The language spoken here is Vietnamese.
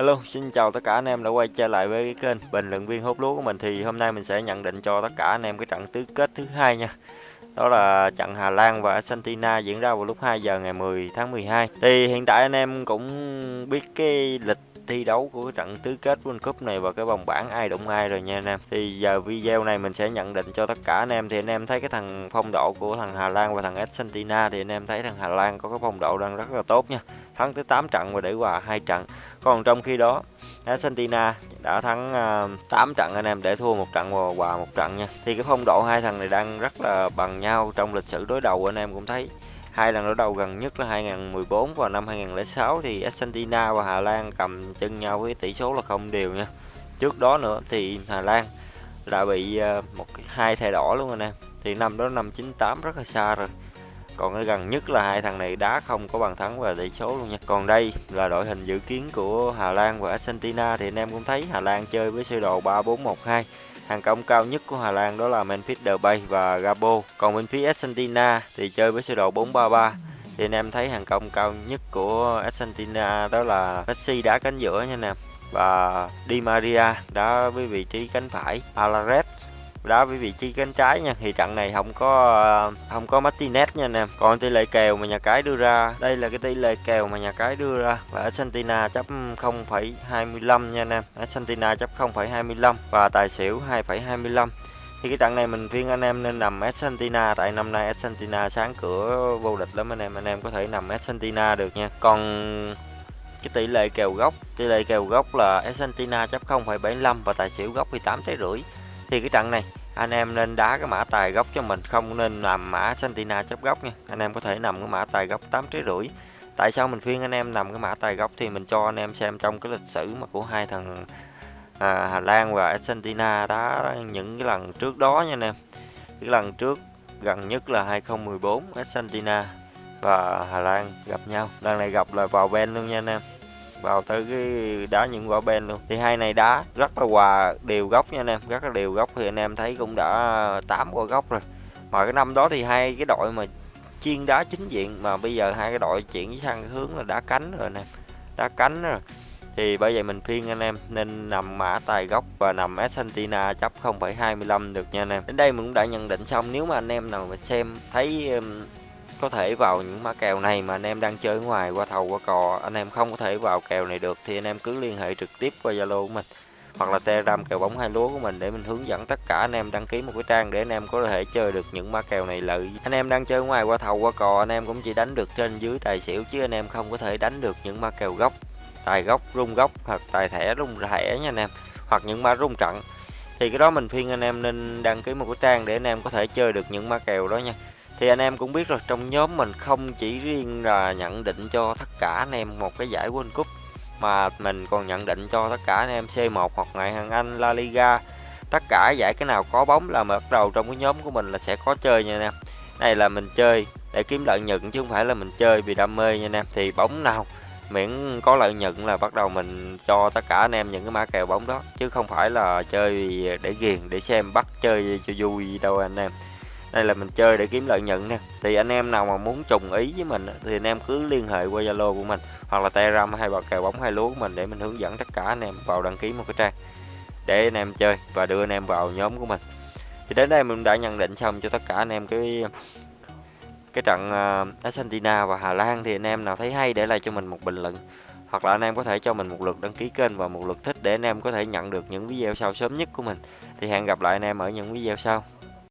Hello, xin chào tất cả anh em đã quay trở lại với cái kênh bình luận viên hút lúa của mình thì hôm nay mình sẽ nhận định cho tất cả anh em cái trận tứ kết thứ hai nha. Đó là trận Hà Lan và Argentina diễn ra vào lúc 2 giờ ngày 10 tháng 12. Thì hiện tại anh em cũng biết cái lịch thi đấu của cái trận tứ kết World Cup này và cái vòng bảng ai đụng ai rồi nha anh em. Thì giờ video này mình sẽ nhận định cho tất cả anh em thì anh em thấy cái thằng phong độ của thằng Hà Lan và thằng Argentina thì anh em thấy thằng Hà Lan có cái phong độ đang rất là tốt nha. Thắng tới 8 trận và để hòa hai trận. Còn trong khi đó Argentina đã thắng à, uh, 8 trận anh em để thua một trận và hòa một trận nha. Thì cái phong độ hai thằng này đang rất là bằng nhau trong lịch sử đối đầu anh em cũng thấy hai lần đối đầu gần nhất là 2014 và năm 2006 thì Argentina và Hà Lan cầm chân nhau với tỷ số là không đều nha. Trước đó nữa thì Hà Lan đã bị uh, một hai thẻ đỏ luôn anh em. Thì năm đó năm 98 rất là xa rồi còn ở gần nhất là hai thằng này đá không có bàn thắng và tỷ số luôn nha. Còn đây là đội hình dự kiến của Hà Lan và Argentina thì anh em cũng thấy Hà Lan chơi với sơ đồ 3-4-1-2 hàng công cao nhất của Hà Lan đó là Memphis Depay và Gabo. Còn bên phía Argentina thì chơi với sơ đồ 4-3-3 thì anh em thấy hàng công cao nhất của Argentina đó là Messi đá cánh giữa nha nè. Và Di Maria đá với vị trí cánh phải. Alares đá với vị trí cánh trái nha. Thì trận này không có không có Martinez nha anh em còn tỷ lệ kèo mà nhà cái đưa ra đây là cái tỷ lệ kèo mà nhà cái đưa ra. Và Argentina chấp 0,25 nha anh em Argentina chấp 0,25 và tài xỉu 2,25 thì cái trận này mình khuyên anh em nên nằm Argentina tại năm nay Argentina sáng cửa vô địch lắm anh em. Anh em có thể nằm Argentina được nha. Còn cái tỷ lệ kèo gốc tỷ lệ kèo gốc là Argentina chấp 0,75 và tài xỉu gốc thì 8 trái rưỡi thì cái trận này. Anh em nên đá cái mã tài gốc cho mình không nên làm mã Santina chấp gốc nha. Anh em có thể nằm cái mã tài gốc 8 trái rưỡi. Tại sao mình khuyên anh em nằm cái mã tài gốc thì mình cho anh em xem trong cái lịch sử mà của hai thằng à, Hà Lan và Argentina đá những cái lần trước đó nha anh em. Cái lần trước gần nhất là 2014 Argentina và Hà Lan gặp nhau. Lần này gặp là vào bên luôn nha anh em vào tới cái đá những quả ben luôn. Thì hai này đá rất là hòa đều góc nha anh em rất là đều góc. Thì anh em thấy cũng đã tám quả góc rồi. Mà cái năm đó thì hai cái đội mà chuyên đá chính diện mà bây giờ hai cái đội chuyển sang hướng là đá cánh rồi nè đá cánh rồi. Thì bây giờ mình khuyên anh em nên nằm mã tài gốc và nằm Argentina chấp 0,25 được nha anh em. Đến đây mình cũng đã nhận định xong. Nếu mà anh em nào mà xem thấy um, có thể vào những mã kèo này mà anh em đang chơi ngoài, qua thầu, qua cò. Anh em không có thể vào kèo này được thì anh em cứ liên hệ trực tiếp qua Zalo của mình, hoặc là Telegram kèo bóng hai lúa của mình để mình hướng dẫn tất cả anh em đăng ký một cái trang để anh em có thể chơi được những mã kèo này lợi. Anh em đang chơi ngoài, qua thầu, qua cò, anh em cũng chỉ đánh được trên dưới tài xỉu chứ anh em không có thể đánh được những mã kèo gốc. Tài gốc, rung gốc, hoặc tài thẻ, rung thẻ nha anh em, hoặc những mã rung trận. Thì cái đó mình khuyên anh em nên đăng ký một cái trang để anh em có thể chơi được những mã kèo đó nha thì anh em cũng biết rồi, trong nhóm mình không chỉ riêng là nhận định cho tất cả anh em một cái giải World Cup, mà mình còn nhận định cho tất cả anh em C1 hoặc ngoại hạng Anh, La Liga. Tất cả giải cái nào có bóng là bắt đầu trong cái nhóm của mình là sẽ có chơi nha anh em. Này là mình chơi để kiếm lợi nhuận chứ không phải là mình chơi vì đam mê nha anh em. Thì bóng nào miễn có lợi nhuận là bắt đầu mình cho tất cả anh em những cái mã kèo bóng đó, chứ không phải là chơi để ghiền, để xem bắt chơi cho vui đâu anh em đây là mình chơi để kiếm lợi nhuận nè thì anh em nào mà muốn trùng ý với mình thì anh em cứ liên hệ qua zalo của mình hoặc là telegram hay vào kèo bóng hai lúa của mình để mình hướng dẫn tất cả anh em vào đăng ký một cái trang để anh em chơi và đưa anh em vào nhóm của mình thì đến đây mình đã nhận định xong cho tất cả anh em cái cái trận Argentina và Hà Lan thì anh em nào thấy hay để lại cho mình một bình luận hoặc là anh em có thể cho mình một lượt đăng ký kênh và một lượt thích để anh em có thể nhận được những video sau sớm nhất của mình thì hẹn gặp lại anh em ở những video sau